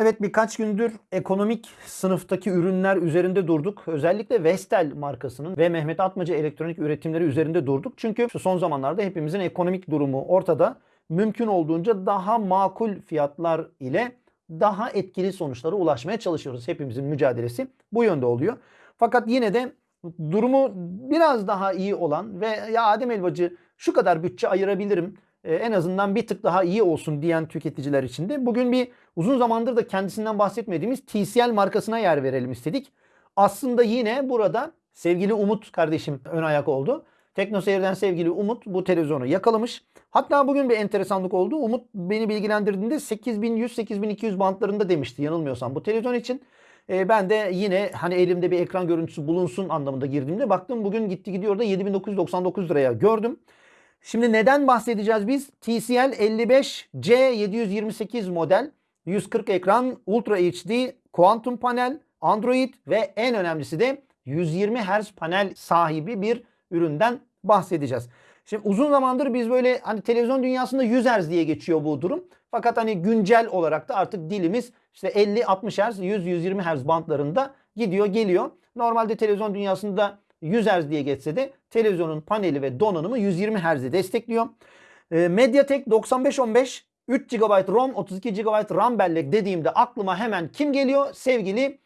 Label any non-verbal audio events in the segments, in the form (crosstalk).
Evet birkaç gündür ekonomik sınıftaki ürünler üzerinde durduk. Özellikle Vestel markasının ve Mehmet Atmaca elektronik üretimleri üzerinde durduk. Çünkü son zamanlarda hepimizin ekonomik durumu ortada. Mümkün olduğunca daha makul fiyatlar ile daha etkili sonuçlara ulaşmaya çalışıyoruz. Hepimizin mücadelesi bu yönde oluyor. Fakat yine de durumu biraz daha iyi olan ve ya Adem Elbacı şu kadar bütçe ayırabilirim en azından bir tık daha iyi olsun diyen tüketiciler için de bugün bir uzun zamandır da kendisinden bahsetmediğimiz TCL markasına yer verelim istedik. Aslında yine burada sevgili Umut kardeşim ön ayak oldu. TeknoSeyir'den sevgili Umut bu televizyonu yakalamış. Hatta bugün bir enteresanlık oldu. Umut beni bilgilendirdiğinde 8100-8200 bantlarında demişti yanılmıyorsam bu televizyon için. E, ben de yine hani elimde bir ekran görüntüsü bulunsun anlamında girdiğimde baktım bugün gitti gidiyor da 7999 liraya gördüm. Şimdi neden bahsedeceğiz biz? TCL 55C728 model 140 ekran Ultra HD kuantum panel Android ve en önemlisi de 120 Hz panel sahibi bir üründen bahsedeceğiz. Şimdi uzun zamandır biz böyle hani televizyon dünyasında 100 Hz diye geçiyor bu durum. Fakat hani güncel olarak da artık dilimiz işte 50-60 Hz, 100-120 Hz bantlarında gidiyor geliyor. Normalde televizyon dünyasında 100 Hz diye geçse de televizyonun paneli ve donanımı 120 Hz'i destekliyor. E, Mediatek 9515 3 GB ROM 32 GB RAM bellek dediğimde aklıma hemen kim geliyor? Sevgili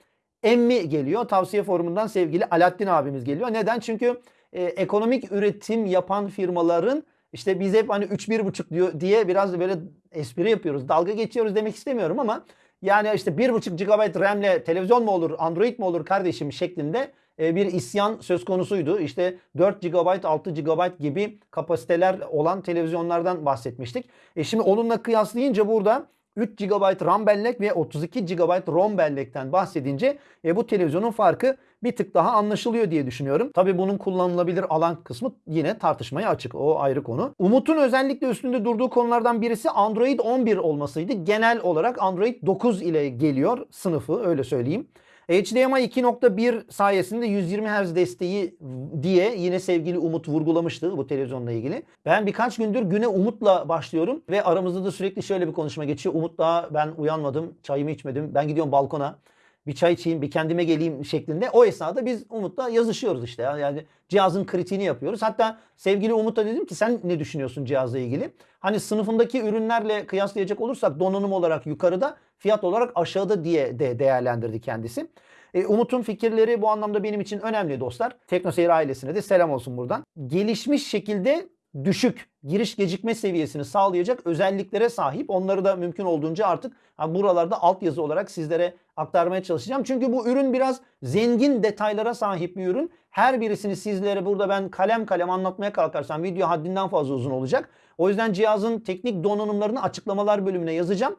Emmi geliyor. Tavsiye forumundan sevgili Alaaddin abimiz geliyor. Neden? Çünkü e, ekonomik üretim yapan firmaların işte biz hep hani 3-1.5 diyor diye biraz böyle espri yapıyoruz. Dalga geçiyoruz demek istemiyorum ama yani işte 1.5 GB RAM'le televizyon mu olur, Android mi olur kardeşim şeklinde bir isyan söz konusuydu. İşte 4 GB, 6 GB gibi kapasiteler olan televizyonlardan bahsetmiştik. E şimdi onunla kıyaslayınca burada 3 GB RAM bellek ve 32 GB ROM bellekten bahsedince e, bu televizyonun farkı bir tık daha anlaşılıyor diye düşünüyorum. Tabii bunun kullanılabilir alan kısmı yine tartışmaya açık. O ayrı konu. Umut'un özellikle üstünde durduğu konulardan birisi Android 11 olmasıydı. Genel olarak Android 9 ile geliyor sınıfı öyle söyleyeyim. HDMI 2.1 sayesinde 120 Hz desteği diye yine sevgili Umut vurgulamıştı bu televizyonla ilgili. Ben birkaç gündür güne Umut'la başlıyorum ve aramızda da sürekli şöyle bir konuşma geçiyor. Umut daha ben uyanmadım, çayımı içmedim. Ben gidiyorum balkona bir çay içeyim, bir kendime geleyim şeklinde. O esnada biz Umut'la yazışıyoruz işte. Yani cihazın kritiğini yapıyoruz. Hatta sevgili Umut'a dedim ki sen ne düşünüyorsun cihazla ilgili? Hani sınıfındaki ürünlerle kıyaslayacak olursak donanım olarak yukarıda, fiyat olarak aşağıda diye de değerlendirdi kendisi. E, Umut'un fikirleri bu anlamda benim için önemli dostlar. Teknoseyir ailesine de selam olsun buradan. Gelişmiş şekilde düşük giriş gecikme seviyesini sağlayacak özelliklere sahip. Onları da mümkün olduğunca artık buralarda altyazı olarak sizlere aktarmaya çalışacağım. Çünkü bu ürün biraz zengin detaylara sahip bir ürün. Her birisini sizlere burada ben kalem kalem anlatmaya kalkarsam video haddinden fazla uzun olacak. O yüzden cihazın teknik donanımlarını açıklamalar bölümüne yazacağım.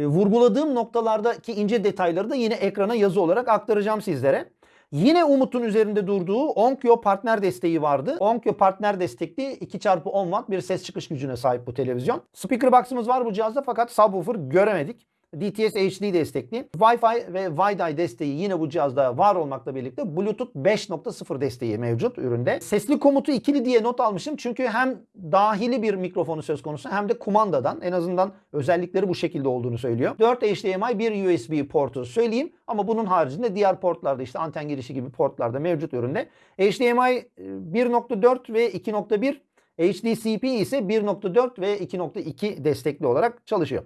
E, vurguladığım noktalardaki ince detayları da yine ekrana yazı olarak aktaracağım sizlere. Yine Umut'un üzerinde durduğu Onkyo partner desteği vardı. Onkyo partner destekli 2x10 watt bir ses çıkış gücüne sahip bu televizyon. Speaker box'ımız var bu cihazda fakat subwoofer göremedik. DTS HD destekli. Wi-Fi ve Wi-Fi desteği yine bu cihazda var olmakla birlikte Bluetooth 5.0 desteği mevcut üründe. Sesli komutu ikili diye not almışım çünkü hem dahili bir mikrofonu söz konusu hem de kumandadan en azından özellikleri bu şekilde olduğunu söylüyor. 4 HDMI bir USB portu söyleyeyim ama bunun haricinde diğer portlarda işte anten girişi gibi portlarda mevcut üründe. HDMI 1.4 ve 2.1 HDCP ise 1.4 ve 2.2 destekli olarak çalışıyor.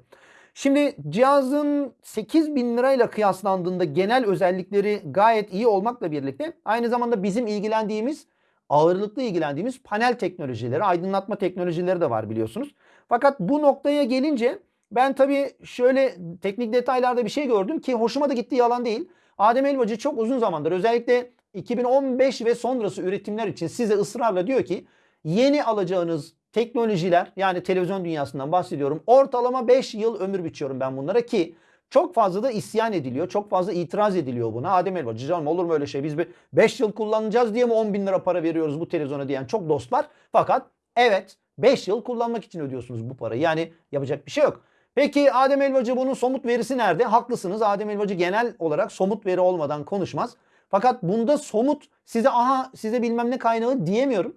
Şimdi cihazın 8000 lirayla kıyaslandığında genel özellikleri gayet iyi olmakla birlikte aynı zamanda bizim ilgilendiğimiz ağırlıklı ilgilendiğimiz panel teknolojileri, aydınlatma teknolojileri de var biliyorsunuz. Fakat bu noktaya gelince ben tabii şöyle teknik detaylarda bir şey gördüm ki hoşuma da gitti yalan değil. Adem Elbacı çok uzun zamandır özellikle 2015 ve sonrası üretimler için size ısrarla diyor ki yeni alacağınız teknolojiler yani televizyon dünyasından bahsediyorum. Ortalama 5 yıl ömür biçiyorum ben bunlara ki çok fazla da isyan ediliyor. Çok fazla itiraz ediliyor buna. Adem Elbacı canım olur mu öyle şey? Biz 5 yıl kullanacağız diye mi 10 bin lira para veriyoruz bu televizyona diyen çok dost var. Fakat evet 5 yıl kullanmak için ödüyorsunuz bu parayı. Yani yapacak bir şey yok. Peki Adem Elbacı bunun somut verisi nerede? Haklısınız. Adem Elbacı genel olarak somut veri olmadan konuşmaz. Fakat bunda somut size aha size bilmem ne kaynağı diyemiyorum.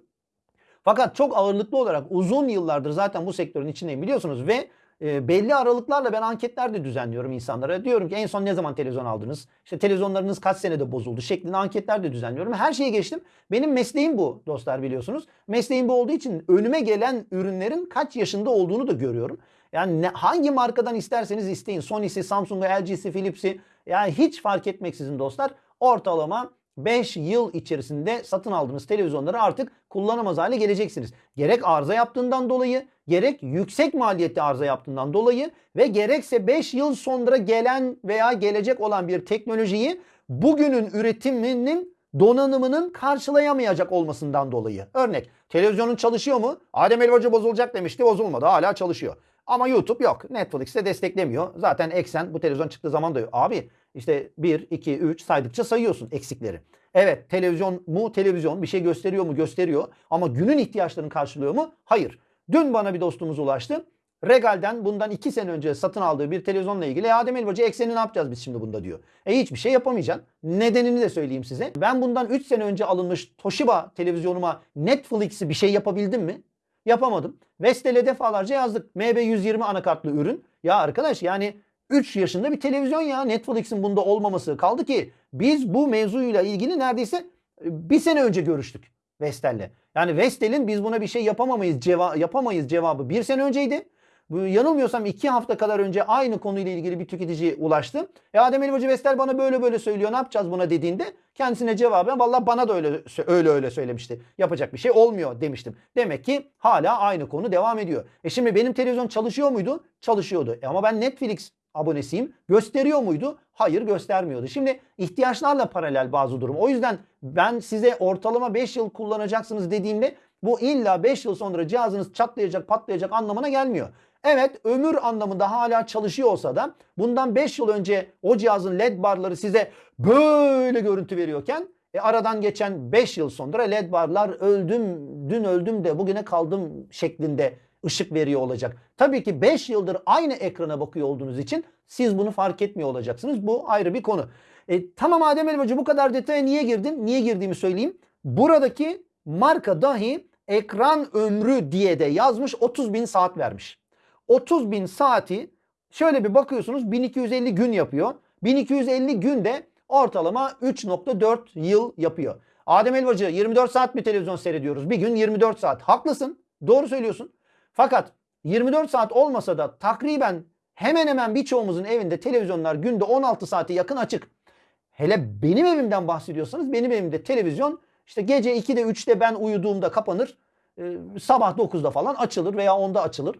Fakat çok ağırlıklı olarak uzun yıllardır zaten bu sektörün içindeyim biliyorsunuz ve e, belli aralıklarla ben anketler de düzenliyorum insanlara. Diyorum ki en son ne zaman televizyon aldınız? İşte televizyonlarınız kaç senede bozuldu şeklinde anketler de düzenliyorum. Her şeye geçtim. Benim mesleğim bu dostlar biliyorsunuz. Mesleğim bu olduğu için önüme gelen ürünlerin kaç yaşında olduğunu da görüyorum. Yani ne, hangi markadan isterseniz isteyin. Sony'si, Samsung'u, LG'si, Philips'i yani hiç fark etmeksizin dostlar ortalama 5 yıl içerisinde satın aldığınız televizyonları artık kullanamaz hale geleceksiniz. Gerek arıza yaptığından dolayı, gerek yüksek maliyetli arıza yaptığından dolayı ve gerekse 5 yıl sonra gelen veya gelecek olan bir teknolojiyi bugünün üretiminin donanımının karşılayamayacak olmasından dolayı. Örnek televizyonun çalışıyor mu? Adem Elbacı bozulacak demişti bozulmadı hala çalışıyor. Ama YouTube yok. Netflix de desteklemiyor. Zaten eksen bu televizyon çıktığı zaman da. Abi işte 1, 2, 3 saydıkça sayıyorsun eksikleri. Evet televizyon mu televizyon bir şey gösteriyor mu gösteriyor ama günün ihtiyaçlarını karşılıyor mu? Hayır. Dün bana bir dostumuz ulaştı. Regal'den bundan 2 sene önce satın aldığı bir televizyonla ilgili "E, Adem Elbacı ekseni ne yapacağız biz şimdi bunda diyor. E hiçbir şey yapamayacaksın. Nedenini de söyleyeyim size. Ben bundan 3 sene önce alınmış Toshiba televizyonuma Netflix'i bir şey yapabildim mi? Yapamadım. Vestel'e defalarca yazdık. MB120 anakartlı ürün. Ya arkadaş yani 3 yaşında bir televizyon ya Netflix'in bunda olmaması. Kaldı ki biz bu mevzuyla ilgili neredeyse e, bir sene önce görüştük Vestel'le. Yani Vestel'in biz buna bir şey yapamamayız, ceva yapamayız cevabı bir sene önceydi. Yanılmıyorsam iki hafta kadar önce aynı konuyla ilgili bir tüketici ulaştı. E Adem Elbacı Vestel bana böyle böyle söylüyor ne yapacağız buna dediğinde kendisine cevaben valla bana da öyle öyle öyle söylemişti. Yapacak bir şey olmuyor demiştim. Demek ki hala aynı konu devam ediyor. E şimdi benim televizyon çalışıyor muydu? Çalışıyordu. E ama ben Netflix abonesiyim. Gösteriyor muydu? Hayır göstermiyordu. Şimdi ihtiyaçlarla paralel bazı durum. O yüzden ben size ortalama 5 yıl kullanacaksınız dediğimde bu illa 5 yıl sonra cihazınız çatlayacak patlayacak anlamına gelmiyor. Evet ömür anlamında hala çalışıyor olsa da bundan 5 yıl önce o cihazın led barları size böyle görüntü veriyorken e aradan geçen 5 yıl sonra led barlar öldüm dün öldüm de bugüne kaldım şeklinde ışık veriyor olacak. Tabii ki 5 yıldır aynı ekrana bakıyor olduğunuz için siz bunu fark etmiyor olacaksınız. Bu ayrı bir konu. E, tamam Adem Elbacı bu kadar detaya niye girdin? Niye girdiğimi söyleyeyim. Buradaki marka dahi ekran ömrü diye de yazmış 30 bin saat vermiş. 30 bin saati şöyle bir bakıyorsunuz 1250 gün yapıyor. 1250 günde ortalama 3.4 yıl yapıyor. Adem Elbacı 24 saat mi televizyon seyrediyoruz? Bir gün 24 saat. Haklısın. Doğru söylüyorsun. Fakat 24 saat olmasa da takriben hemen hemen birçoğumuzun evinde televizyonlar günde 16 saate yakın açık. Hele benim evimden bahsediyorsanız benim evimde televizyon işte gece 2'de 3'te ben uyuduğumda kapanır. sabah 9'da falan açılır veya 10'da açılır.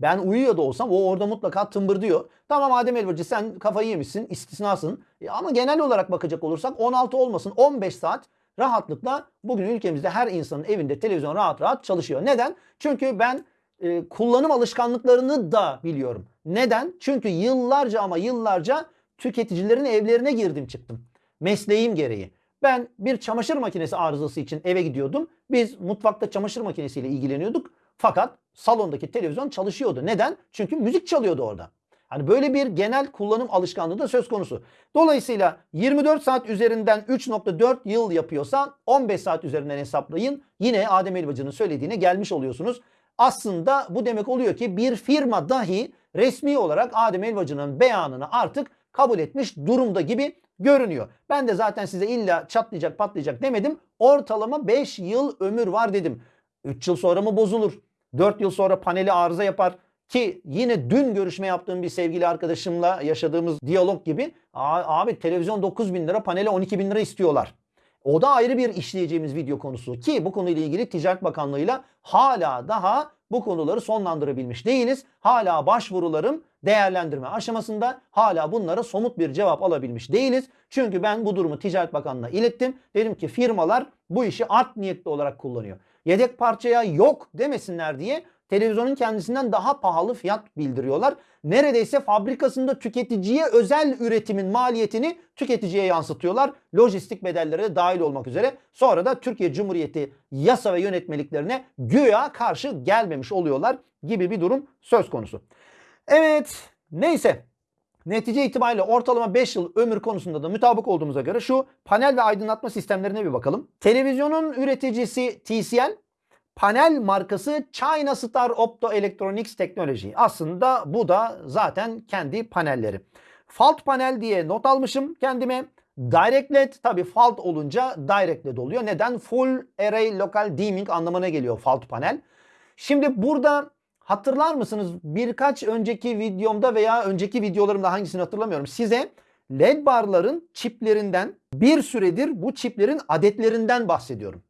Ben uyuyor da olsam o orada mutlaka tımbırdıyor. Tamam Adem Elbacı sen kafayı yemişsin, istisnasın. E ama genel olarak bakacak olursak 16 olmasın 15 saat rahatlıkla bugün ülkemizde her insanın evinde televizyon rahat rahat çalışıyor. Neden? Çünkü ben e, kullanım alışkanlıklarını da biliyorum. Neden? Çünkü yıllarca ama yıllarca tüketicilerin evlerine girdim çıktım. Mesleğim gereği. Ben bir çamaşır makinesi arızası için eve gidiyordum. Biz mutfakta çamaşır makinesiyle ilgileniyorduk. Fakat salondaki televizyon çalışıyordu. Neden? Çünkü müzik çalıyordu orada. Hani böyle bir genel kullanım alışkanlığı da söz konusu. Dolayısıyla 24 saat üzerinden 3.4 yıl yapıyorsa 15 saat üzerinden hesaplayın. Yine Adem Elbacı'nın söylediğine gelmiş oluyorsunuz. Aslında bu demek oluyor ki bir firma dahi resmi olarak Adem Elbacı'nın beyanını artık kabul etmiş durumda gibi görünüyor. Ben de zaten size illa çatlayacak patlayacak demedim. Ortalama 5 yıl ömür var dedim. 3 yıl sonra mı bozulur? 4 yıl sonra paneli arıza yapar. Ki yine dün görüşme yaptığım bir sevgili arkadaşımla yaşadığımız diyalog gibi abi televizyon 9 bin lira panele 12 bin lira istiyorlar. O da ayrı bir işleyeceğimiz video konusu ki bu konuyla ilgili Ticaret Bakanlığı'yla hala daha bu konuları sonlandırabilmiş değiliz. Hala başvurularım değerlendirme aşamasında hala bunlara somut bir cevap alabilmiş değiliz. Çünkü ben bu durumu Ticaret Bakanlığı'na ilettim. Dedim ki firmalar bu işi art niyetli olarak kullanıyor. Yedek parçaya yok demesinler diye televizyonun kendisinden daha pahalı fiyat bildiriyorlar. Neredeyse fabrikasında tüketiciye özel üretimin maliyetini tüketiciye yansıtıyorlar. Lojistik bedellere dahil olmak üzere. Sonra da Türkiye Cumhuriyeti yasa ve yönetmeliklerine güya karşı gelmemiş oluyorlar gibi bir durum söz konusu. Evet neyse Netice itibariyle ortalama 5 yıl ömür konusunda da mutabık olduğumuza göre şu panel ve aydınlatma sistemlerine bir bakalım. Televizyonun üreticisi TCL, panel markası China Star Optoelectronics Technology. Aslında bu da zaten kendi panelleri. Fault panel diye not almışım kendime. Direct LED tabi fault olunca direct LED oluyor. Neden? Full Array Local Dimming anlamına geliyor fault panel. Şimdi burada hatırlar mısınız birkaç önceki videomda veya önceki videolarımda hangisini hatırlamıyorum. Size LED barların çiplerinden bir süredir bu çiplerin adetlerinden bahsediyorum.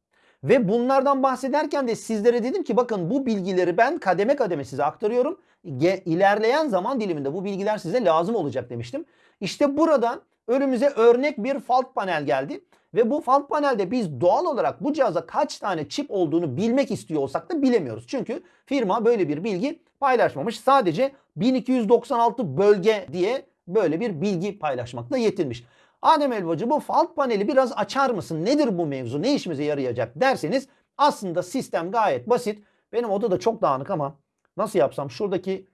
Ve bunlardan bahsederken de sizlere dedim ki bakın bu bilgileri ben kademe kademe size aktarıyorum. Ge ilerleyen zaman diliminde bu bilgiler size lazım olacak demiştim. İşte burada önümüze örnek bir fault panel geldi. Ve bu fault panelde biz doğal olarak bu cihaza kaç tane çip olduğunu bilmek istiyor olsak da bilemiyoruz. Çünkü firma böyle bir bilgi paylaşmamış. Sadece 1296 bölge diye böyle bir bilgi paylaşmakla yetinmiş. Adem Elbacı bu fault paneli biraz açar mısın? Nedir bu mevzu? Ne işimize yarayacak derseniz aslında sistem gayet basit. Benim oda da çok dağınık ama nasıl yapsam şuradaki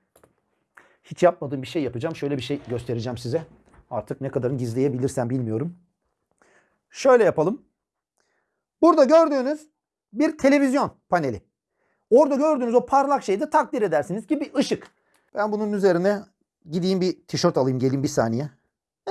hiç yapmadığım bir şey yapacağım. Şöyle bir şey göstereceğim size. Artık ne kadarını gizleyebilirsem bilmiyorum. Şöyle yapalım. Burada gördüğünüz bir televizyon paneli. Orada gördüğünüz o parlak şeyi de takdir edersiniz ki bir ışık. Ben bunun üzerine gideyim bir tişört alayım gelin bir saniye.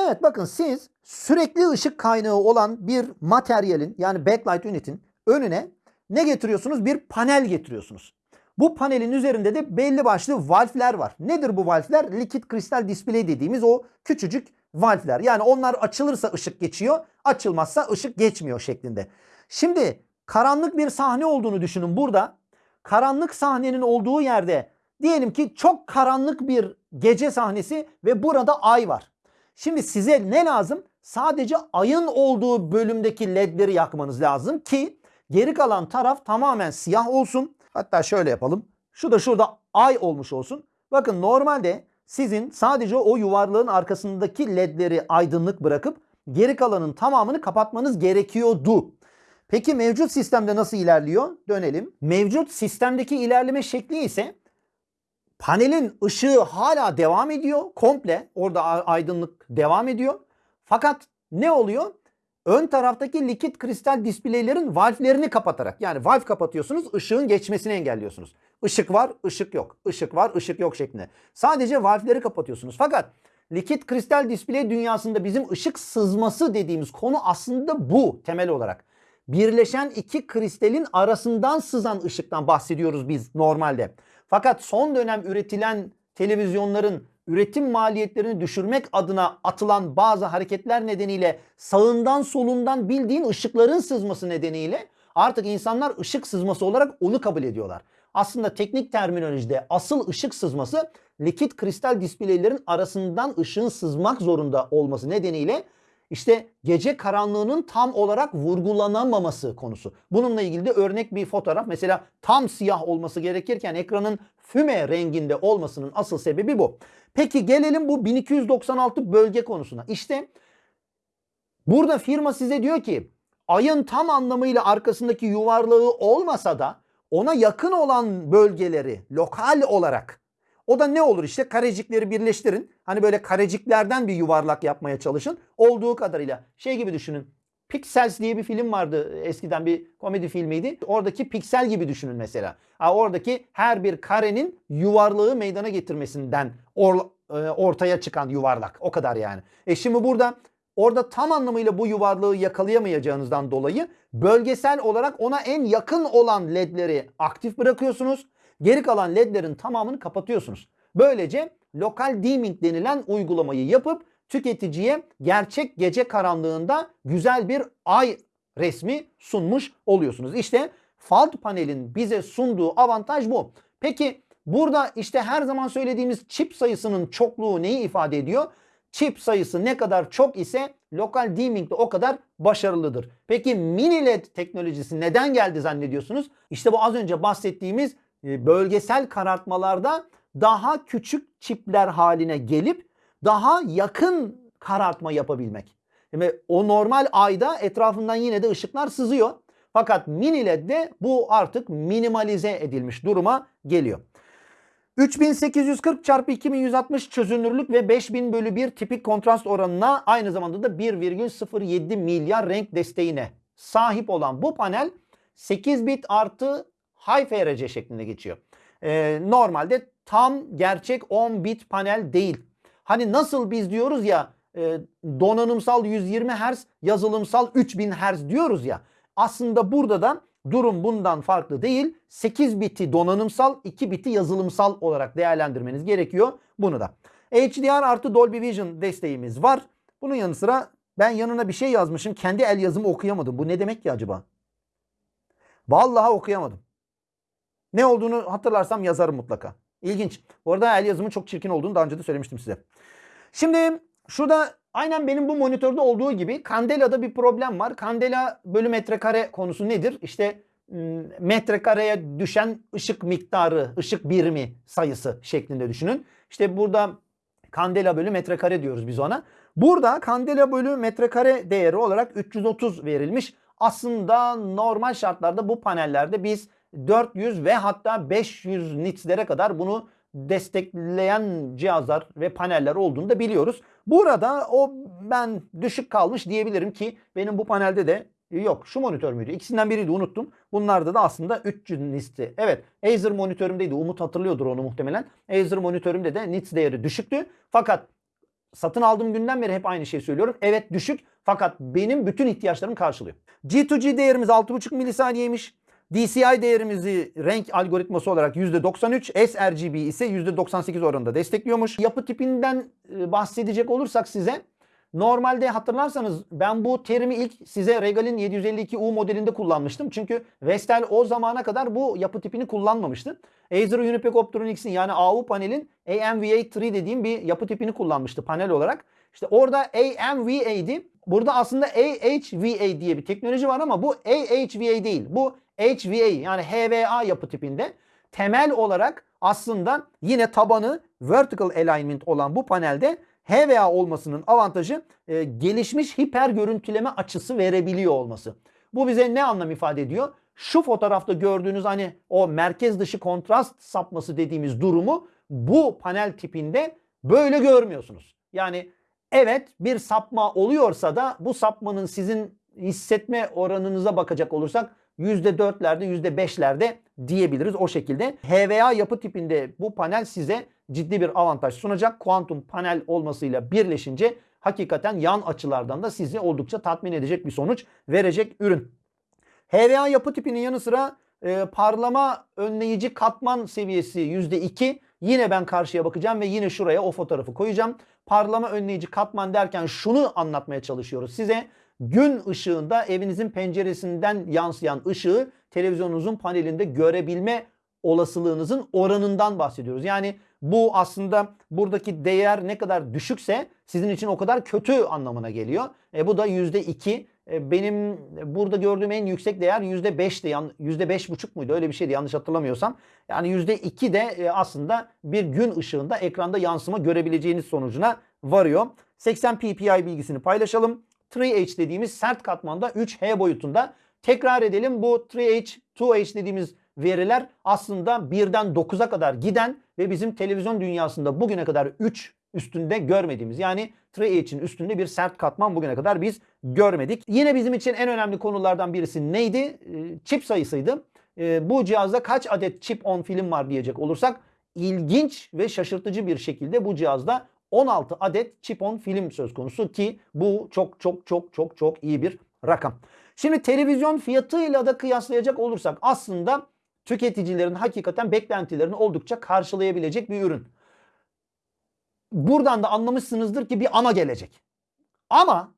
Evet bakın siz sürekli ışık kaynağı olan bir materyalin yani backlight ünitin önüne ne getiriyorsunuz? Bir panel getiriyorsunuz. Bu panelin üzerinde de belli başlı valfler var. Nedir bu valfler? Likit kristal display dediğimiz o küçücük valfler. Yani onlar açılırsa ışık geçiyor, açılmazsa ışık geçmiyor şeklinde. Şimdi karanlık bir sahne olduğunu düşünün burada. Karanlık sahnenin olduğu yerde diyelim ki çok karanlık bir gece sahnesi ve burada ay var. Şimdi size ne lazım? Sadece ayın olduğu bölümdeki ledleri yakmanız lazım ki geri kalan taraf tamamen siyah olsun. Hatta şöyle yapalım. Şu da şurada ay olmuş olsun. Bakın normalde sizin sadece o yuvarlığın arkasındaki ledleri aydınlık bırakıp geri kalanın tamamını kapatmanız gerekiyordu. Peki mevcut sistemde nasıl ilerliyor? Dönelim. Mevcut sistemdeki ilerleme şekli ise panelin ışığı hala devam ediyor. Komple orada aydınlık devam ediyor. Fakat ne oluyor? Ön taraftaki likit kristal displeylerin valflerini kapatarak yani valf kapatıyorsunuz ışığın geçmesini engelliyorsunuz. Işık var, ışık yok. Işık var, ışık yok şeklinde. Sadece valfleri kapatıyorsunuz. Fakat likit kristal display dünyasında bizim ışık sızması dediğimiz konu aslında bu temel olarak. Birleşen iki kristalin arasından sızan ışıktan bahsediyoruz biz normalde. Fakat son dönem üretilen televizyonların üretim maliyetlerini düşürmek adına atılan bazı hareketler nedeniyle sağından solundan bildiğin ışıkların sızması nedeniyle artık insanlar ışık sızması olarak onu kabul ediyorlar. Aslında teknik terminolojide asıl ışık sızması likit kristal displeylerin arasından ışığın sızmak zorunda olması nedeniyle işte gece karanlığının tam olarak vurgulanamaması konusu. Bununla ilgili de örnek bir fotoğraf. Mesela tam siyah olması gerekirken ekranın füme renginde olmasının asıl sebebi bu. Peki gelelim bu 1296 bölge konusuna. İşte burada firma size diyor ki ayın tam anlamıyla arkasındaki yuvarlığı olmasa da ona yakın olan bölgeleri lokal olarak o da ne olur işte karecikleri birleştirin. Hani böyle kareciklerden bir yuvarlak yapmaya çalışın. Olduğu kadarıyla şey gibi düşünün. Pixels diye bir film vardı eskiden bir komedi filmiydi. Oradaki piksel gibi düşünün mesela. Ha, oradaki her bir karenin yuvarlığı meydana getirmesinden or, e, ortaya çıkan yuvarlak. O kadar yani. E şimdi burada orada tam anlamıyla bu yuvarlığı yakalayamayacağınızdan dolayı bölgesel olarak ona en yakın olan ledleri aktif bırakıyorsunuz. Geri kalan ledlerin tamamını kapatıyorsunuz. Böylece lokal dimming denilen uygulamayı yapıp tüketiciye gerçek gece karanlığında güzel bir ay resmi sunmuş oluyorsunuz. İşte Fault panelin bize sunduğu avantaj bu. Peki burada işte her zaman söylediğimiz çip sayısının çokluğu neyi ifade ediyor? Çip sayısı ne kadar çok ise lokal dimming de o kadar başarılıdır. Peki mini led teknolojisi neden geldi zannediyorsunuz? İşte bu az önce bahsettiğimiz bölgesel karartmalarda daha küçük çipler haline gelip daha yakın karartma yapabilmek. Yani o normal ayda etrafından yine de ışıklar sızıyor. Fakat mini LED'de bu artık minimalize edilmiş duruma geliyor. 3840 çarpı 2160 çözünürlük ve 5000 bölü 1 tipik kontrast oranına aynı zamanda da 1,07 milyar renk desteğine sahip olan bu panel 8 bit artı High FRC şeklinde geçiyor. Ee, normalde tam gerçek 10 bit panel değil. Hani nasıl biz diyoruz ya e, donanımsal 120 Hz, yazılımsal 3000 Hz diyoruz ya. Aslında burada da durum bundan farklı değil. 8 biti donanımsal, 2 biti yazılımsal olarak değerlendirmeniz gerekiyor bunu da. HDR artı Dolby Vision desteğimiz var. Bunun yanı sıra ben yanına bir şey yazmışım. Kendi el yazımı okuyamadım. Bu ne demek ki acaba? Vallahi okuyamadım. Ne olduğunu hatırlarsam yazarım mutlaka. İlginç. Bu arada el yazımın çok çirkin olduğunu daha önce de söylemiştim size. Şimdi şurada aynen benim bu monitörde olduğu gibi Candela'da bir problem var. Candela bölü metrekare konusu nedir? İşte metrekareye düşen ışık miktarı, ışık birimi sayısı şeklinde düşünün. İşte burada Candela bölü metrekare diyoruz biz ona. Burada Candela bölü metrekare değeri olarak 330 verilmiş. Aslında normal şartlarda bu panellerde biz 400 ve hatta 500 nitslere kadar bunu destekleyen cihazlar ve paneller olduğunu da biliyoruz. Burada o ben düşük kalmış diyebilirim ki benim bu panelde de yok. Şu monitör müydü? İkisinden biriydi unuttum. Bunlarda da aslında 300 nitsti. Evet Acer monitörümdeydi. Umut hatırlıyordur onu muhtemelen. Acer monitörümde de nits değeri düşüktü. Fakat satın aldığım günden beri hep aynı şeyi söylüyorum. Evet düşük fakat benim bütün ihtiyaçlarımı karşılıyor. G2G değerimiz 6.5 milisaniyeymiş. DCI değerimizi renk algoritması olarak %93, sRGB ise %98 oranında destekliyormuş. Yapı tipinden e, bahsedecek olursak size Normalde hatırlarsanız ben bu terimi ilk size Regal'in 752U modelinde kullanmıştım. Çünkü Vestel o zamana kadar bu yapı tipini kullanmamıştı. Acer Unipec Optronics'in yani AU panelin AMVA3 dediğim bir yapı tipini kullanmıştı panel olarak. İşte orada AMVA'di. Burada aslında AHVA diye bir teknoloji var ama bu AHVA değil. Bu HVA yani HVA yapı tipinde temel olarak aslında yine tabanı vertical alignment olan bu panelde HVA olmasının avantajı e, gelişmiş hiper görüntüleme açısı verebiliyor olması. Bu bize ne anlam ifade ediyor? Şu fotoğrafta gördüğünüz hani o merkez dışı kontrast sapması dediğimiz durumu bu panel tipinde böyle görmüyorsunuz. Yani evet bir sapma oluyorsa da bu sapmanın sizin hissetme oranınıza bakacak olursak %4'lerde %5'lerde diyebiliriz o şekilde. HVA yapı tipinde bu panel size ciddi bir avantaj sunacak. Kuantum panel olmasıyla birleşince hakikaten yan açılardan da sizi oldukça tatmin edecek bir sonuç verecek ürün. HVA yapı tipinin yanı sıra e, parlama önleyici katman seviyesi %2. Yine ben karşıya bakacağım ve yine şuraya o fotoğrafı koyacağım. Parlama önleyici katman derken şunu anlatmaya çalışıyoruz size gün ışığında evinizin penceresinden yansıyan ışığı televizyonunuzun panelinde görebilme olasılığınızın oranından bahsediyoruz. Yani bu aslında buradaki değer ne kadar düşükse sizin için o kadar kötü anlamına geliyor. E, bu da %2. E, benim burada gördüğüm en yüksek değer %5'ti. Yan, %5,5 muydu? Öyle bir şeydi yanlış hatırlamıyorsam. Yani %2 de e, aslında bir gün ışığında ekranda yansıma görebileceğiniz sonucuna varıyor. 80 ppi bilgisini paylaşalım. 3H dediğimiz sert katmanda 3H boyutunda. Tekrar edelim bu 3H, 2H dediğimiz veriler aslında 1'den 9'a kadar giden ve bizim televizyon dünyasında bugüne kadar 3 üstünde görmediğimiz yani 3H'in üstünde bir sert katman bugüne kadar biz görmedik. Yine bizim için en önemli konulardan birisi neydi? Ee, çip sayısıydı. Ee, bu cihazda kaç adet chip on film var diyecek olursak ilginç ve şaşırtıcı bir şekilde bu cihazda 16 adet chip on film söz konusu ki bu çok çok çok çok çok iyi bir rakam. Şimdi televizyon fiyatıyla da kıyaslayacak olursak aslında tüketicilerin hakikaten beklentilerini oldukça karşılayabilecek bir ürün. Buradan da anlamışsınızdır ki bir ama gelecek. Ama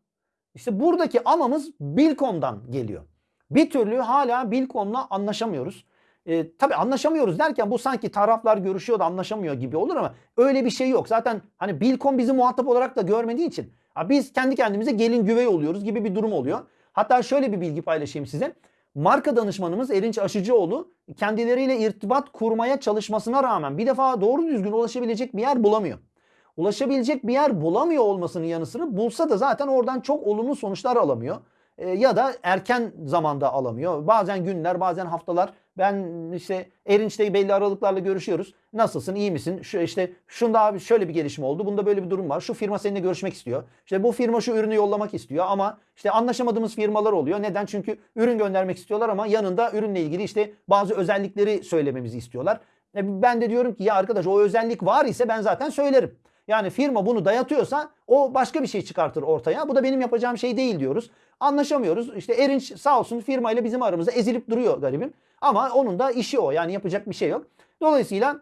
işte buradaki amamız Bilkom'dan geliyor. Bir türlü hala Bilkom'la anlaşamıyoruz. E, tabii anlaşamıyoruz derken bu sanki taraflar görüşüyor da anlaşamıyor gibi olur ama öyle bir şey yok. Zaten hani Bilkom bizi muhatap olarak da görmediği için biz kendi kendimize gelin güvey oluyoruz gibi bir durum oluyor. Hatta şöyle bir bilgi paylaşayım size. Marka danışmanımız Erinç Aşıcıoğlu kendileriyle irtibat kurmaya çalışmasına rağmen bir defa doğru düzgün ulaşabilecek bir yer bulamıyor. Ulaşabilecek bir yer bulamıyor olmasının yanı sıra bulsa da zaten oradan çok olumlu sonuçlar alamıyor. E, ya da erken zamanda alamıyor. Bazen günler bazen haftalar Ben işte Erinç'te belli aralıklarla görüşüyoruz. Nasılsın? iyi misin? Şu işte şunda abi şöyle bir gelişme oldu. Bunda böyle bir durum var. Şu firma seninle görüşmek istiyor. İşte bu firma şu ürünü yollamak istiyor ama işte anlaşamadığımız firmalar oluyor. Neden? Çünkü ürün göndermek istiyorlar ama yanında ürünle ilgili işte bazı özellikleri söylememizi istiyorlar. E ben de diyorum ki ya arkadaş o özellik var ise ben zaten söylerim. Yani firma bunu dayatıyorsa o başka bir şey çıkartır ortaya. Bu da benim yapacağım şey değil diyoruz. Anlaşamıyoruz. İşte Erinç sağ olsun firmayla bizim aramızda ezilip duruyor garibim. Ama onun da işi o. Yani yapacak bir şey yok. Dolayısıyla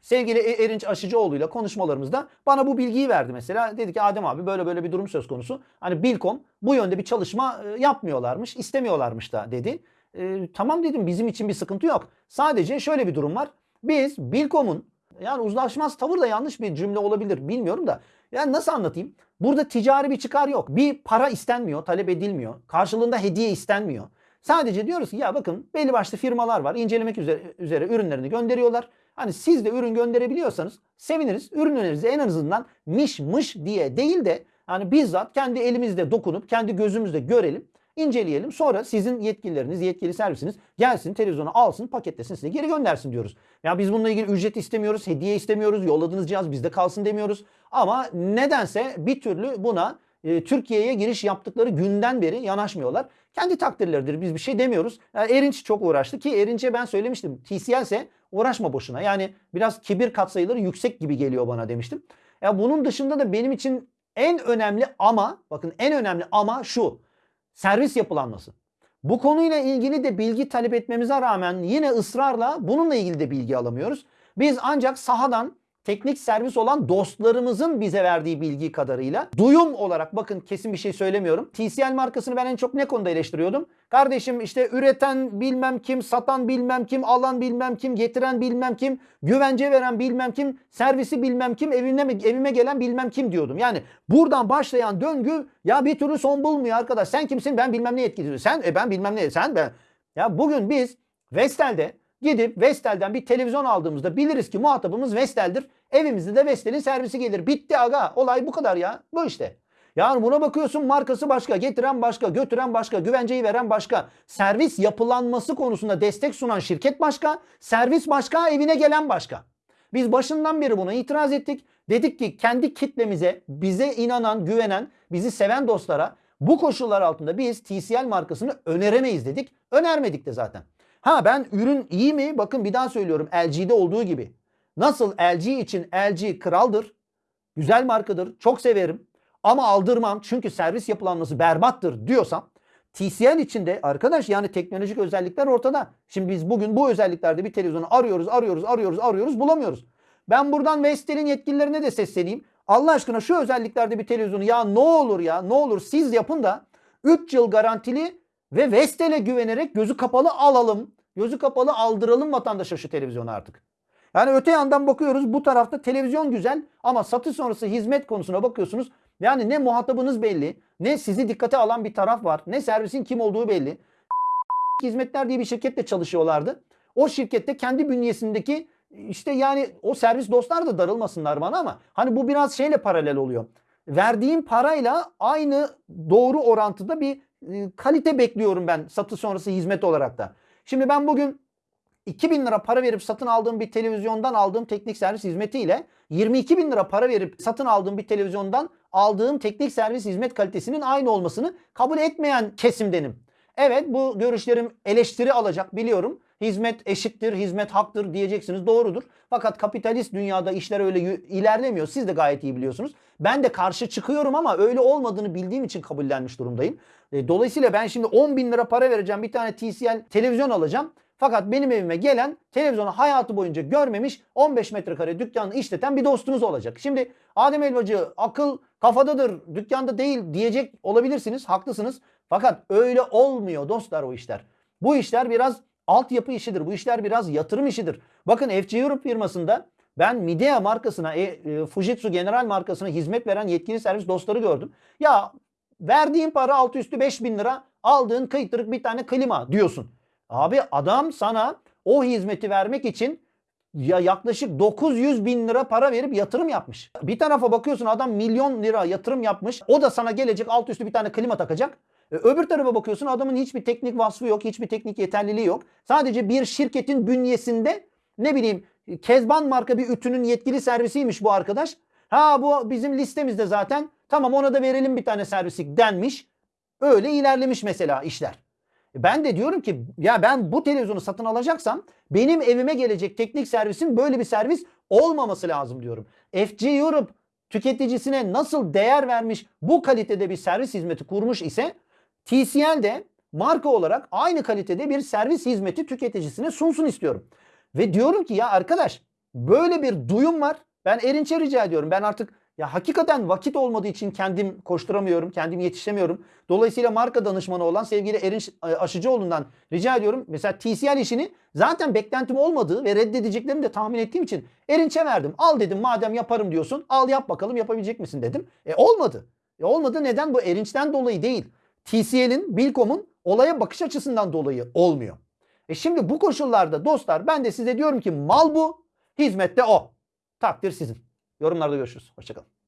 sevgili E- Erinç Aşıcıoğlu'yla konuşmalarımızda bana bu bilgiyi verdi mesela. Dedi ki Adem abi böyle böyle bir durum söz konusu. Hani Bilkom bu yönde bir çalışma e, yapmıyorlarmış, istemiyorlarmış da dedi. E, tamam dedim bizim için bir sıkıntı yok. Sadece şöyle bir durum var. Biz Bilkom'un yani uzlaşmaz tavır da yanlış bir cümle olabilir bilmiyorum da. Yani nasıl anlatayım? Burada ticari bir çıkar yok. Bir para istenmiyor, talep edilmiyor. Karşılığında hediye istenmiyor. Sadece diyoruz ki ya bakın belli başlı firmalar var. incelemek üzere, üzere ürünlerini gönderiyorlar. Hani siz de ürün gönderebiliyorsanız seviniriz. Ürünlerinizi en azından miş mış diye değil de hani bizzat kendi elimizde dokunup kendi gözümüzde görelim inceleyelim. Sonra sizin yetkilileriniz, yetkili servisiniz gelsin televizyona alsın, paketlesin size geri göndersin diyoruz. Ya biz bununla ilgili ücret istemiyoruz, hediye istemiyoruz, yolladığınız cihaz bizde kalsın demiyoruz. Ama nedense bir türlü buna e, Türkiye'ye giriş yaptıkları günden beri yanaşmıyorlar. Kendi takdirleridir biz bir şey demiyoruz. Yani Erinç çok uğraştı ki Erinç'e ben söylemiştim. TCL ise uğraşma boşuna. Yani biraz kibir katsayıları yüksek gibi geliyor bana demiştim. Ya bunun dışında da benim için en önemli ama bakın en önemli ama şu servis yapılanması. Bu konuyla ilgili de bilgi talep etmemize rağmen yine ısrarla bununla ilgili de bilgi alamıyoruz. Biz ancak sahadan teknik servis olan dostlarımızın bize verdiği bilgi kadarıyla duyum olarak bakın kesin bir şey söylemiyorum. TCL markasını ben en çok ne konuda eleştiriyordum? Kardeşim işte üreten bilmem kim, satan bilmem kim, alan bilmem kim, getiren bilmem kim, güvence veren bilmem kim, servisi bilmem kim, evine evime gelen bilmem kim diyordum. Yani buradan başlayan döngü ya bir türlü son bulmuyor arkadaş. Sen kimsin? Ben bilmem ne yetkili. Sen e ben bilmem ne. Sen ben. Ya bugün biz Vestel'de Gidip Vestel'den bir televizyon aldığımızda biliriz ki muhatabımız Vestel'dir. Evimizde de Vestel'in servisi gelir. Bitti aga. Olay bu kadar ya. Bu işte. Yani buna bakıyorsun markası başka, getiren başka, götüren başka, güvenceyi veren başka. Servis yapılanması konusunda destek sunan şirket başka, servis başka, evine gelen başka. Biz başından beri buna itiraz ettik. Dedik ki kendi kitlemize, bize inanan, güvenen, bizi seven dostlara bu koşullar altında biz TCL markasını öneremeyiz dedik. Önermedik de zaten. Ha ben ürün iyi mi? Bakın bir daha söylüyorum LG'de olduğu gibi. Nasıl LG için LG kraldır. Güzel markadır. Çok severim. Ama aldırmam çünkü servis yapılanması berbattır diyorsam TCL içinde arkadaş yani teknolojik özellikler ortada. Şimdi biz bugün bu özelliklerde bir televizyonu arıyoruz, arıyoruz, arıyoruz, arıyoruz, bulamıyoruz. Ben buradan Vestel'in yetkililerine de sesleneyim. Allah aşkına şu özelliklerde bir televizyonu ya ne olur ya ne olur siz yapın da 3 yıl garantili ve Vestel'e güvenerek gözü kapalı alalım. Gözü kapalı aldıralım vatandaşa şu televizyonu artık. Yani öte yandan bakıyoruz bu tarafta televizyon güzel ama satış sonrası hizmet konusuna bakıyorsunuz. Yani ne muhatabınız belli, ne sizi dikkate alan bir taraf var, ne servisin kim olduğu belli. (laughs) Hizmetler diye bir şirkette çalışıyorlardı. O şirkette kendi bünyesindeki işte yani o servis dostlar da darılmasınlar bana ama hani bu biraz şeyle paralel oluyor. Verdiğim parayla aynı doğru orantıda bir kalite bekliyorum ben satış sonrası hizmet olarak da. Şimdi ben bugün 2000 lira para verip satın aldığım bir televizyondan aldığım teknik servis hizmetiyle 22 bin lira para verip satın aldığım bir televizyondan aldığım teknik servis hizmet kalitesinin aynı olmasını kabul etmeyen kesimdenim. Evet bu görüşlerim eleştiri alacak biliyorum. Hizmet eşittir, hizmet haktır diyeceksiniz. Doğrudur. Fakat kapitalist dünyada işler öyle ilerlemiyor. Siz de gayet iyi biliyorsunuz. Ben de karşı çıkıyorum ama öyle olmadığını bildiğim için kabullenmiş durumdayım. E, dolayısıyla ben şimdi 10 bin lira para vereceğim bir tane TCL televizyon alacağım. Fakat benim evime gelen televizyonu hayatı boyunca görmemiş 15 metrekare dükkanı işleten bir dostunuz olacak. Şimdi Adem Elbacı akıl kafadadır dükkanda değil diyecek olabilirsiniz haklısınız. Fakat öyle olmuyor dostlar o işler. Bu işler biraz altyapı işidir. Bu işler biraz yatırım işidir. Bakın FC Europe firmasında ben Midea markasına, e, e, Fujitsu General markasına hizmet veren yetkili servis dostları gördüm. Ya verdiğin para altı üstü 5 bin lira aldığın kıytırık bir tane klima diyorsun. Abi adam sana o hizmeti vermek için ya yaklaşık 900 bin lira para verip yatırım yapmış. Bir tarafa bakıyorsun adam milyon lira yatırım yapmış. O da sana gelecek alt üstü bir tane klima takacak. E, öbür tarafa bakıyorsun adamın hiçbir teknik vasfı yok, hiçbir teknik yeterliliği yok. Sadece bir şirketin bünyesinde ne bileyim Kezban marka bir ütünün yetkili servisiymiş bu arkadaş. Ha bu bizim listemizde zaten. Tamam ona da verelim bir tane servislik denmiş. Öyle ilerlemiş mesela işler. E, Ben de diyorum ki ya ben bu televizyonu satın alacaksam benim evime gelecek teknik servisin böyle bir servis olmaması lazım diyorum. FG Europe tüketicisine nasıl değer vermiş bu kalitede bir servis hizmeti kurmuş ise TCL de marka olarak aynı kalitede bir servis hizmeti tüketicisine sunsun istiyorum. Ve diyorum ki ya arkadaş böyle bir duyum var. Ben Erinç'e rica ediyorum. Ben artık ya hakikaten vakit olmadığı için kendim koşturamıyorum, kendim yetişemiyorum. Dolayısıyla marka danışmanı olan sevgili Erinç e, Aşıcıoğlu'ndan rica ediyorum. Mesela TCL işini zaten beklentim olmadığı ve reddedeceklerini de tahmin ettiğim için Erinç'e verdim. Al dedim madem yaparım diyorsun al yap bakalım yapabilecek misin dedim. E olmadı. E olmadı neden? Bu Erinç'ten dolayı değil. TCL'in, Bilkom'un olaya bakış açısından dolayı olmuyor. E şimdi bu koşullarda dostlar ben de size diyorum ki mal bu, hizmette o. Takdir sizin. Yorumlarda görüşürüz. Hoşçakalın.